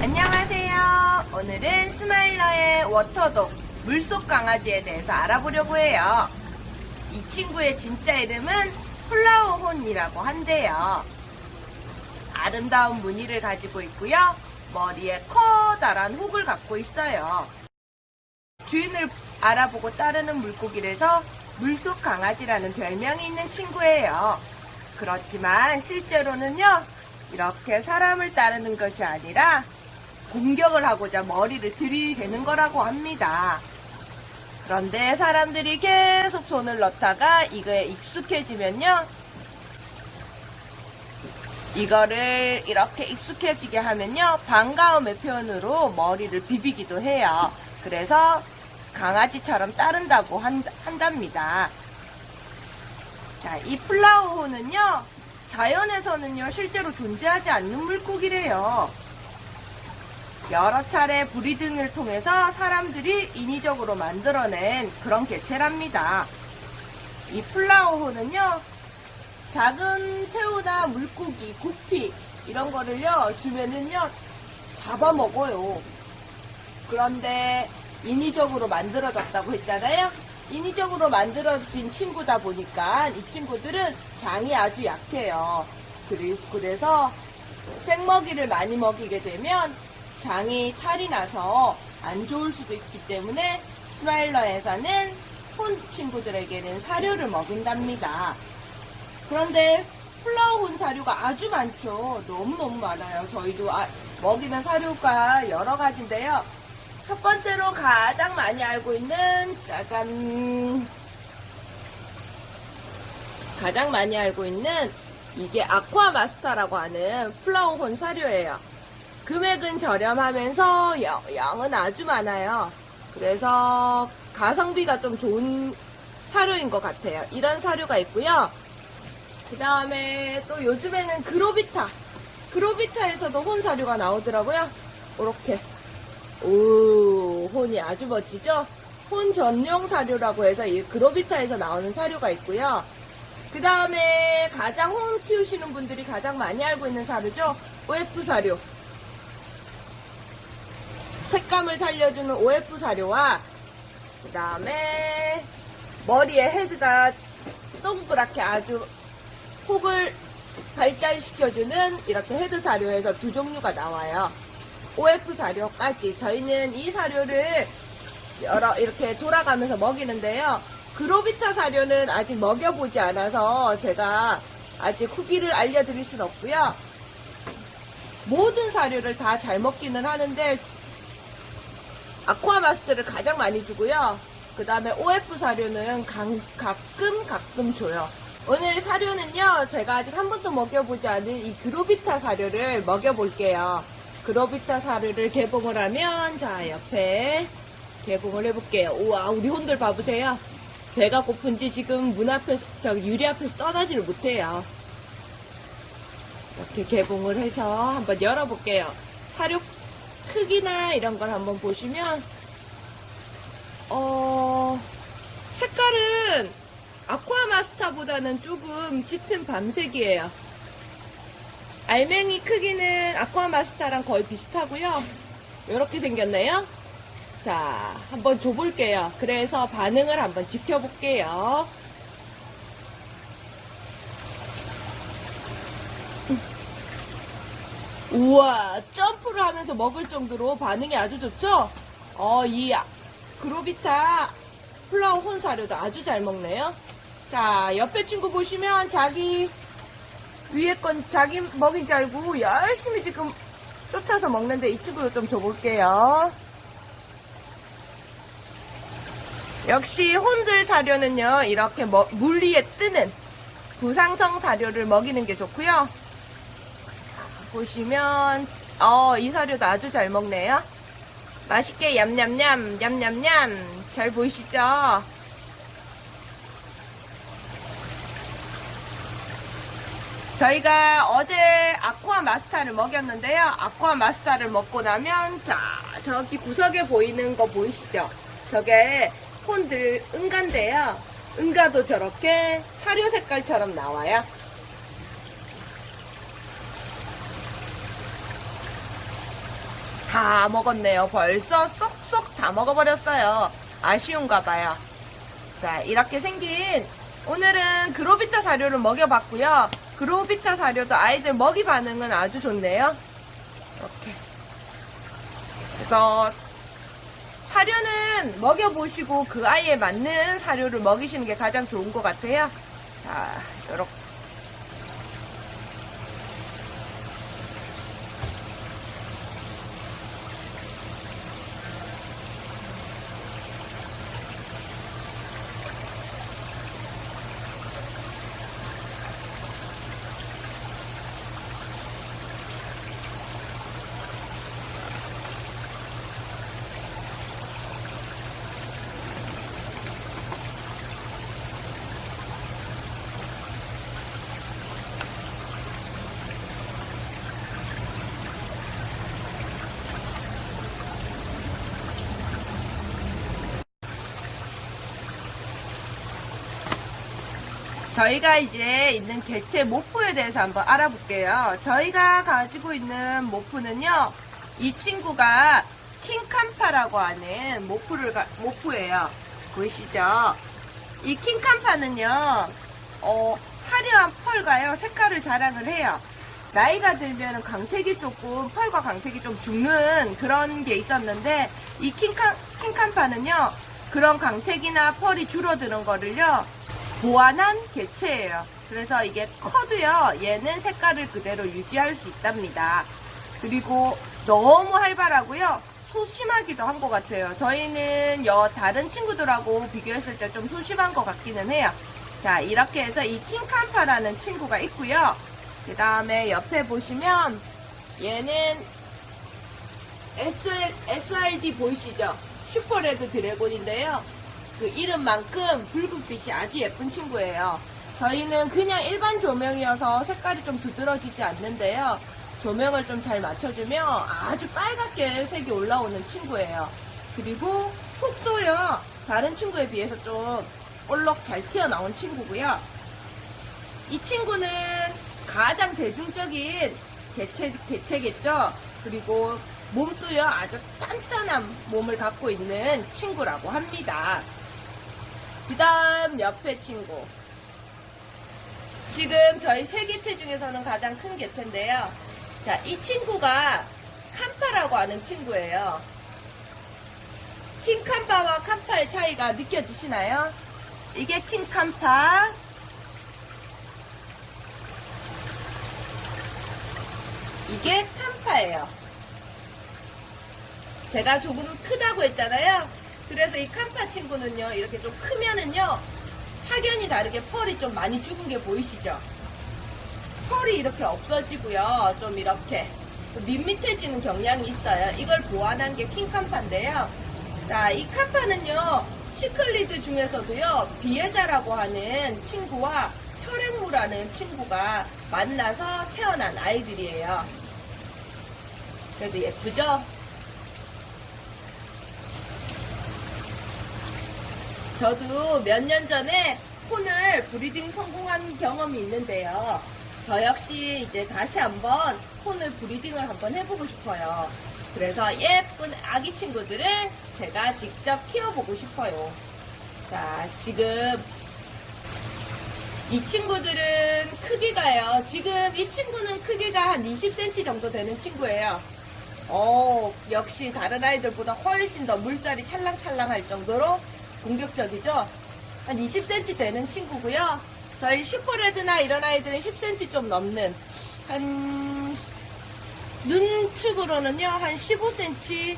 안녕하세요. 오늘은 스마일러의 water dog 물속 강아지에 대해서 알아보려고 해요. 이 친구의 진짜 이름은 flowerhorn이라고 한대요. 아름다운 무늬를 가지고 있고요. 머리에 커다란 혹을 갖고 있어요. 주인을 알아보고 따르는 물고기라서 물속 강아지라는 별명이 있는 친구예요. 그렇지만 실제로는요, 이렇게 사람을 따르는 것이 아니라 공격을 하고자 머리를 들이대는 거라고 합니다. 그런데 사람들이 계속 손을 넣다가 이거에 익숙해지면요. 이거를 이렇게 익숙해지게 하면요. 반가움의 표현으로 머리를 비비기도 해요. 그래서 강아지처럼 따른다고 한, 한답니다. 자, 이 플라워호는요. 자연에서는요. 실제로 존재하지 않는 물고기래요. 여러 차례 브리딩을 통해서 사람들이 인위적으로 만들어낸 그런 개체랍니다. 이 플라워호는요, 작은 새우나 물고기, 구피, 이런 거를요, 주면은요, 잡아먹어요. 그런데 인위적으로 만들어졌다고 했잖아요? 인위적으로 만들어진 친구다 보니까 이 친구들은 장이 아주 약해요. 그래서 생먹이를 많이 먹이게 되면 장이 탈이 나서 안 좋을 수도 있기 때문에 스마일러에서는 혼 친구들에게는 사료를 먹인답니다. 그런데 플라워혼 사료가 아주 많죠. 너무너무 많아요. 저희도 아- 먹이는 사료가 여러 가지인데요. 첫 번째로 가장 많이 알고 있는 짜잔 가장 많이 알고 있는 이게 아쿠아 마스터라고 하는 플라워혼 사료예요. 금액은 저렴하면서 양- 양은 아주 많아요. 그래서 가성비가 좀 좋은 사료인 것 같아요. 이런 사료가 있고요. 그 다음에 또 요즘에는 그로비타. 그로비타에서도 혼 사료가 나오더라고요. 이렇게. 오, 혼이 아주 멋지죠? 혼 전용 사료라고 해서 이 그로비타에서 나오는 사료가 있고요. 그 다음에 가장 혼 키우시는 분들이 가장 많이 알고 있는 사료죠? OF 사료. 색감을 살려주는 OF 사료와 그 다음에 머리에 헤드가 동그랗게 아주 혹을 발달시켜주는 이렇게 헤드 사료에서 두 종류가 나와요. OF 사료까지 저희는 이 사료를 여러 이렇게 돌아가면서 먹이는데요. 그로비타 사료는 아직 먹여보지 않아서 제가 아직 후기를 알려드릴 수는 없고요. 모든 사료를 다 잘 먹기는 하는데 아쿠아 마스터를 가장 많이 주고요. 그 다음에 OF 사료는 강- 가끔 가끔 줘요. 오늘 사료는요, 제가 아직 한 번도 먹여보지 않은 이 그로비타 사료를 먹여볼게요. 그로비타 사료를 개봉을 하면, 자, 옆에 개봉을 해볼게요. 우와, 우리 혼들 봐보세요. 배가 고픈지 지금 문 앞에서, 저기 유리 앞에서 떠나지를 못해요. 이렇게 개봉을 해서 한번 열어볼게요. 사료 크기나 이런 걸 한번 보시면, 어, 색깔은 아쿠아 마스터보다는 조금 짙은 밤색이에요. 알맹이 크기는 아쿠아 마스터랑 거의 비슷하고요. 이렇게 생겼네요. 자, 한번 줘볼게요. 그래서 반응을 한번 지켜볼게요. 우와, 점프를 하면서 먹을 정도로 반응이 아주 좋죠? 어, 이 그로비타 플라워 혼 사료도 아주 잘 먹네요. 자, 옆에 친구 보시면 자기 위에 건 자기 먹인 줄 알고 열심히 지금 쫓아서 먹는데 이 친구도 좀 줘볼게요. 역시 혼들 사료는요, 이렇게 뭐- 물 위에 뜨는 부상성 사료를 먹이는 게 좋고요. 보시면, 어, 이 사료도 아주 잘 먹네요. 맛있게 얌얌얌, 얌얌얌. 잘 보이시죠? 저희가 어제 아쿠아 마스타를 먹였는데요. 아쿠아 마스타를 먹고 나면, 자, 저기 구석에 보이는 거 보이시죠? 저게 폰들 응가인데요. 응가도 저렇게 사료 색깔처럼 나와요. 다 먹었네요. 벌써 쏙쏙 다 먹어버렸어요. 아쉬운가 봐요. 자, 이렇게 생긴 오늘은 그로비타 사료를 먹여봤고요. 그로비타 사료도 아이들 먹이 반응은 아주 좋네요. 이렇게. 그래서 사료는 먹여보시고 그 아이에 맞는 사료를 먹이시는 게 가장 좋은 것 같아요. 자, 이렇게. 저희가 이제 있는 개체 모프에 대해서 한번 알아볼게요. 저희가 가지고 있는 모프는요, 이 친구가 킹캄파라고 하는 모프를, 가- 모프예요. 보이시죠? 이 킹캄파는요, 어, 화려한 펄과요, 색깔을 자랑을 해요. 나이가 들면 광택이 조금, 펄과 광택이 좀 죽는 그런 게 있었는데, 이 킹캄, 킹캄파는요, 그런 광택이나 펄이 줄어드는 거를요, 보완한 개체예요. 그래서 이게 커도요, 얘는 색깔을 그대로 유지할 수 있답니다. 그리고 너무 활발하고요, 소심하기도 한 것 같아요. 저희는 여 다른 친구들하고 비교했을 때 좀 소심한 것 같기는 해요. 자, 이렇게 해서 이 킹캄파라는 친구가 있고요. 그 다음에 옆에 보시면 얘는 SL, SRD 보이시죠? 슈퍼레드 드래곤인데요. 그 이름만큼 붉은빛이 아주 예쁜 친구예요. 저희는 그냥 일반 조명이어서 색깔이 좀 두드러지지 않는데요. 조명을 좀 잘 맞춰주면 아주 빨갛게 색이 올라오는 친구예요. 그리고 톡도요. 다른 친구에 비해서 좀 올록 잘 튀어나온 친구고요. 이 친구는 가장 대중적인 개체, 개체겠죠? 그리고 몸도요, 아주 단단한 몸을 갖고 있는 친구라고 합니다. 그 다음 옆에 친구. 지금 저희 세 개체 중에서는 가장 큰 개체인데요. 자, 이 친구가 캄파라고 하는 친구예요. 킹캄파와 캄파의 차이가 느껴지시나요? 이게 킹캄파, 이게 캄파예요. 제가 조금 크다고 했잖아요. 그래서 이 캄파 친구는요, 이렇게 좀 크면은요, 확연히 다르게 펄이 좀 많이 죽은 게 보이시죠? 펄이 이렇게 없어지고요, 좀 이렇게 좀 밋밋해지는 경향이 있어요. 이걸 보완한 게 킹캄파인데요. 자, 이 kamfa는요, 시클리드 중에서도요, vieja라고 하는 친구와 혈앵무라는 친구가 만나서 태어난 아이들이에요. 그래도 예쁘죠? 저도 몇 년 전에 horn을 breeding 성공한 경험이 있는데요. 저 역시 이제 다시 한번 horn을 breeding을 한번 해보고 싶어요. 그래서 예쁜 아기 친구들을 제가 직접 키워보고 싶어요. 자, 지금 이 친구들은 크기가요. 지금 이 친구는 크기가 한 20cm 정도 되는 친구예요. 어, 역시 다른 아이들보다 훨씬 더 물살이 찰랑찰랑할 정도로 공격적이죠? 한 20cm 되는 친구고요. 저희 슈퍼레드나 이런 아이들은 10cm 좀 넘는 한 눈축으로는요 한 15cm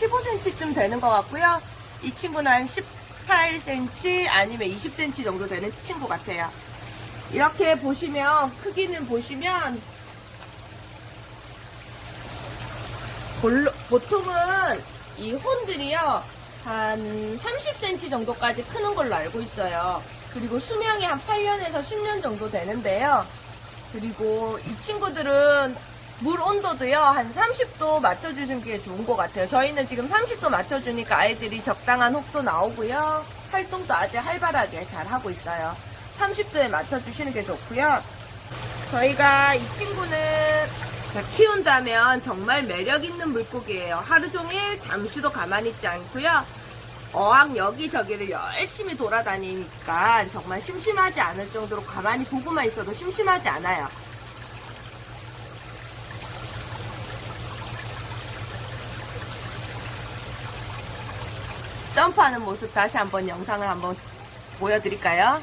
15cm쯤 되는 것 같고요. 이 친구는 한 18cm 아니면 20cm 정도 되는 친구 같아요. 이렇게 보시면 크기는 보시면 보통은 이 혼들이요 한 30cm 정도까지 크는 걸로 알고 있어요. 그리고 수명이 한 8년에서 10년 정도 되는데요. 그리고 이 친구들은 물 온도도요 한 30도 맞춰주시는 게 좋은 것 같아요. 저희는 지금 30도 맞춰주니까 아이들이 적당한 혹도 나오고요. 활동도 아주 활발하게 잘 하고 있어요. 30도에 맞춰주시는 게 좋고요. 저희가 이 친구는 자, 키운다면 정말 매력 있는 물고기예요. 하루 종일 잠시도 가만히 있지 않고요. 어항 여기저기를 열심히 돌아다니니까 정말 심심하지 않을 정도로 가만히 보고만 있어도 심심하지 않아요. 점프하는 모습 다시 한번 영상을 한번 보여드릴까요?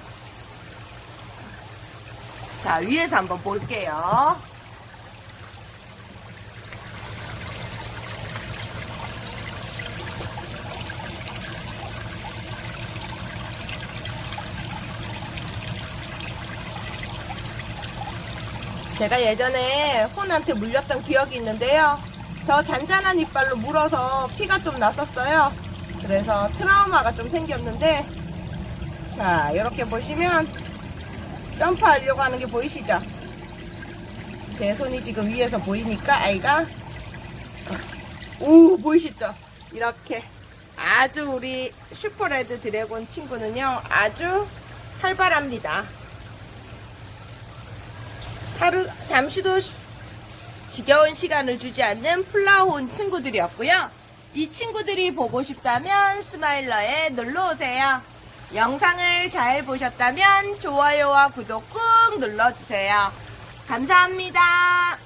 자, 위에서 한번 볼게요. 제가 예전에 horn한테 물렸던 기억이 있는데요. 저 잔잔한 이빨로 물어서 피가 좀 났었어요. 그래서 트라우마가 좀 생겼는데, 자, 이렇게 보시면 점프하려고 하는 게 보이시죠? 제 손이 지금 위에서 보이니까 아이가 오 보이시죠? 이렇게 아주 우리 super red dragon 친구는요 아주 활발합니다. 하루 잠시도 시- 지겨운 시간을 주지 않는 플라운 친구들이었고요. 이 친구들이 보고 싶다면 스마일러에 놀러 오세요. 영상을 잘 보셨다면 좋아요와 구독 꾹 눌러주세요. 감사합니다.